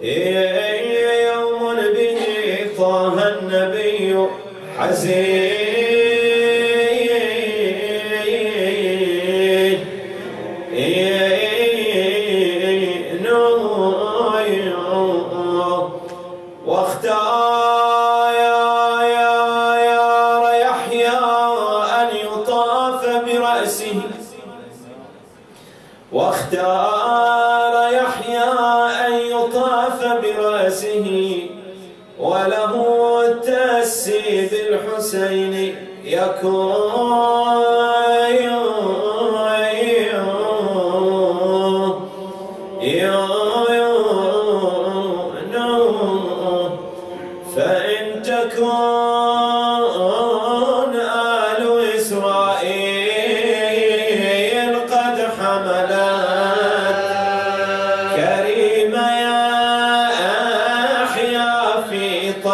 يوم به طه النبي حزين الحسين يكون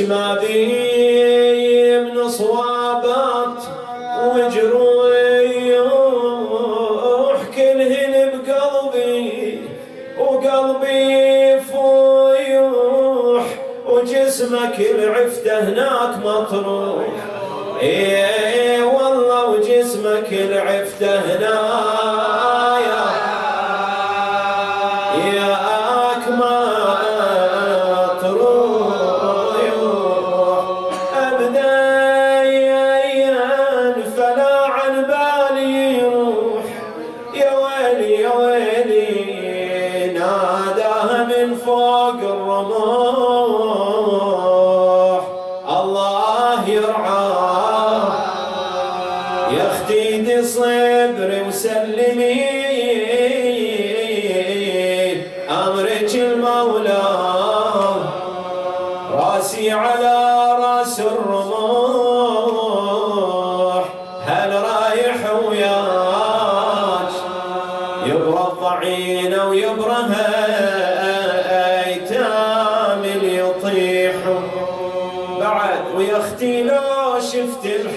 بي من صوابات وجروح كلهن بقلبي وقلبي فويوح وجسمك العفته هناك مطروح. إيه والله وجسمك العفته هناك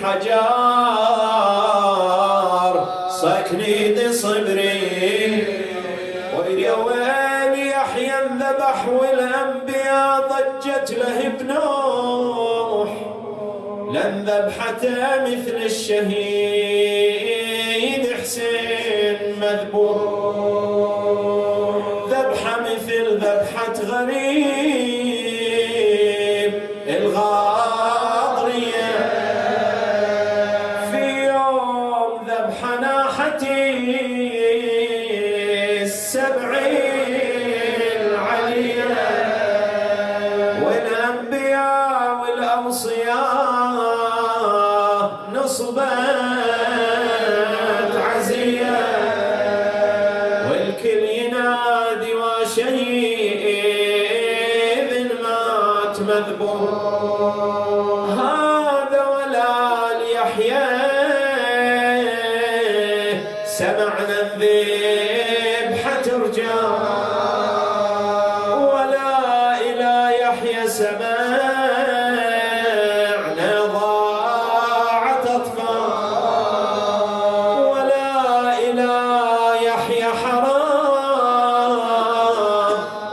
الحجار صكني صبري ويا وين يحيى الذبح والأنبياء ضجت له بنوح لن ذبحته مثل الشهيد. غريب الغاضرية. في يوم ذبح ناحتي السبعين العلية والأنبياء والأوصياء نصبت عزية والكل ينادي وشهيد مذبوح هذا ولا ليحيى سمعنا الذبحة ترجع ولا إلى يحيى سمعنا ضاعت أطفال. ولا إلى يحيى حرام.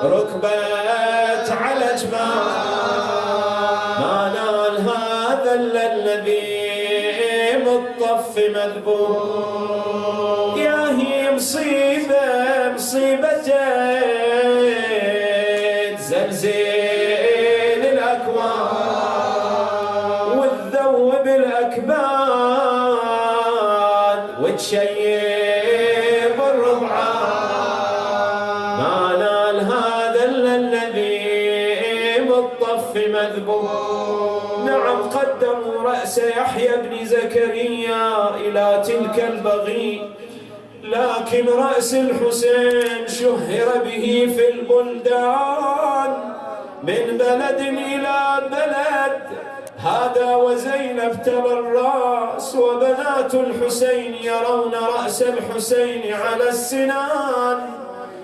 ركبت على جبال. الصف مذبوح. يا هي مصيبة مصيبة تزلزل الصف مذبوح. نعم قدموا رأس يحيى بن زكريا إلى تلك البغي. لكن رأس الحسين شهر به في البلدان. من بلد إلى بلد. هذا وزينب ترى الرأس وبنات الحسين يرون رأس الحسين على السنان.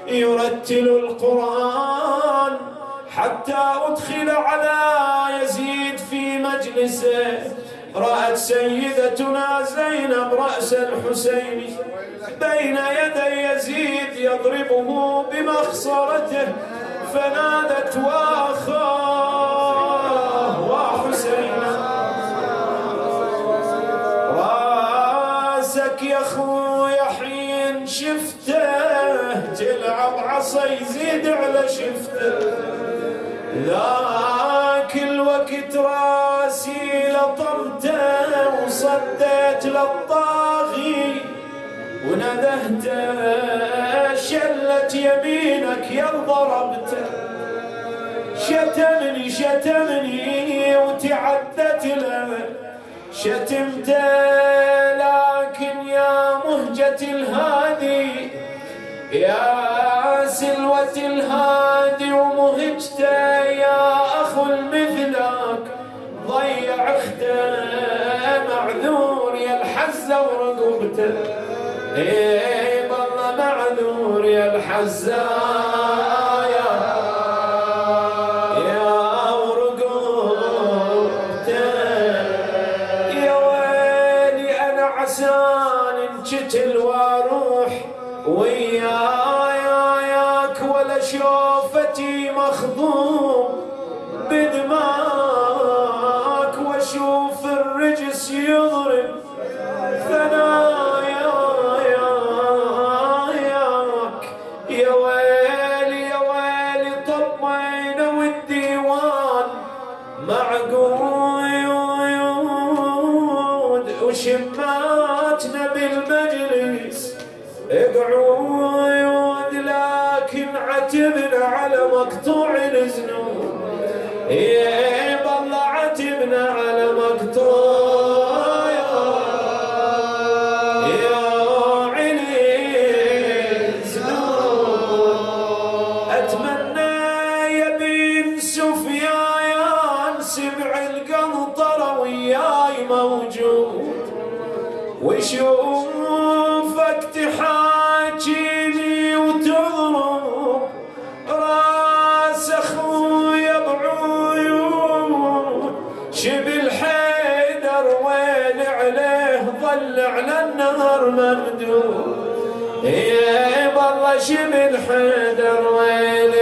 يرتل القرآن. حتى أدخل على يزيد في مجلسه. رأت سيدتنا زينب رأس الحسين بين يدي يزيد يضربه بمخصرته فنادت وأخاه وحسينا رأسك يا خويا حين شفته تلعب عصا يزيد على شفته. ذاك الوقت راسي لطمته وصديت للطاغي وندهته شلت يمينك يا ضربته شتمني شتمني وتعدت له شتمته لكن يا مهجة الهادي يا سلوة الهادي معذور يا الحزة ورقبته. إيه والله معذور يا الحزة. يا يا ورقبته. يا ويلي أنا عسان انقتل وأروح وياك ولا شوفتي مخضوم. بدماك يضرب ثناياك يا ويلي يا ويلي طمينا والديوان. معقود وشماتنا بالمجلس. اقعود لكن عتبنا على مقطوع الذنوب إيه بالله عتبنا على مقطوع وشوفك تحاكيني وتضرب راس اخويا بعيون شبل حيدر وين عليه ظل على النهر ممدود يا والله شبل حيدر وين